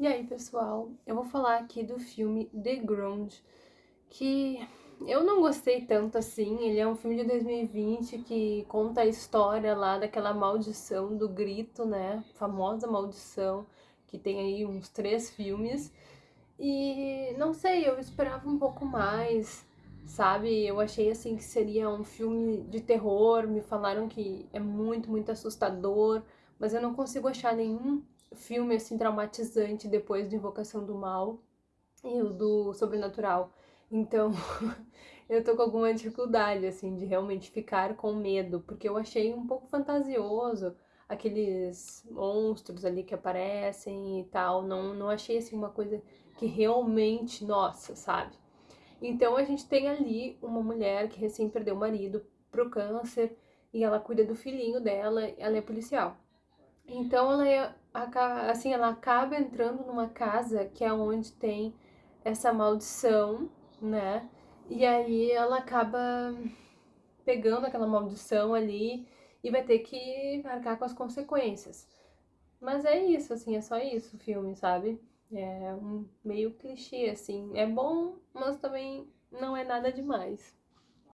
E aí, pessoal, eu vou falar aqui do filme The Ground, que eu não gostei tanto assim. Ele é um filme de 2020 que conta a história lá daquela maldição do grito, né? Famosa maldição, que tem aí uns três filmes. E não sei, eu esperava um pouco mais, sabe? Eu achei assim que seria um filme de terror. Me falaram que é muito, muito assustador, mas eu não consigo achar nenhum filme assim traumatizante depois de Invocação do Mal e o do Sobrenatural. Então, eu tô com alguma dificuldade assim de realmente ficar com medo, porque eu achei um pouco fantasioso aqueles monstros ali que aparecem e tal, não não achei assim uma coisa que realmente, nossa, sabe? Então a gente tem ali uma mulher que recém perdeu o marido pro câncer e ela cuida do filhinho dela, ela é policial. Então ela é, assim, ela acaba entrando numa casa que é onde tem essa maldição, né? E aí ela acaba pegando aquela maldição ali e vai ter que arcar com as consequências. Mas é isso, assim, é só isso o filme, sabe? É um meio clichê, assim. É bom, mas também não é nada demais.